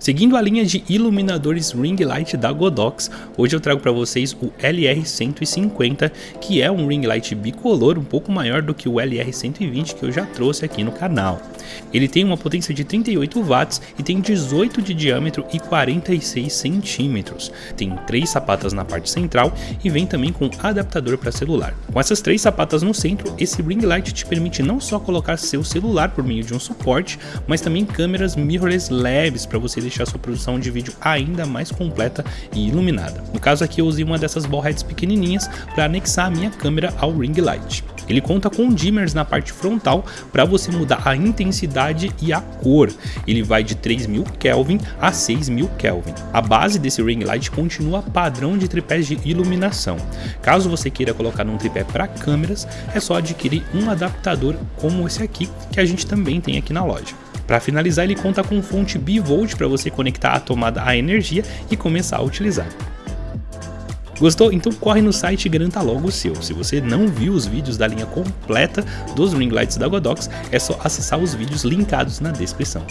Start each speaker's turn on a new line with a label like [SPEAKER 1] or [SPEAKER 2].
[SPEAKER 1] Seguindo a linha de iluminadores ring light da Godox, hoje eu trago para vocês o LR150, que é um ring light bicolor um pouco maior do que o LR120 que eu já trouxe aqui no canal. Ele tem uma potência de 38 watts e tem 18 de diâmetro e 46 centímetros. Tem três sapatas na parte central e vem também com adaptador para celular. Com essas três sapatas no centro, esse ring light te permite não só colocar seu celular por meio de um suporte, mas também câmeras mirrorless leves para você deixar sua produção de vídeo ainda mais completa e iluminada. No caso aqui eu usei uma dessas ballheads pequenininhas para anexar a minha câmera ao ring light. Ele conta com dimmers na parte frontal para você mudar a intensidade e a cor. Ele vai de 3000 Kelvin a 6000 Kelvin. A base desse ring light continua padrão de tripés de iluminação. Caso você queira colocar num tripé para câmeras, é só adquirir um adaptador como esse aqui que a gente também tem aqui na loja. Para finalizar, ele conta com fonte bivolt para você conectar a tomada à energia e começar a utilizar. Gostou? Então corre no site e garanta logo o seu. Se você não viu os vídeos da linha completa dos ring lights da Godox, é só acessar os vídeos linkados na descrição.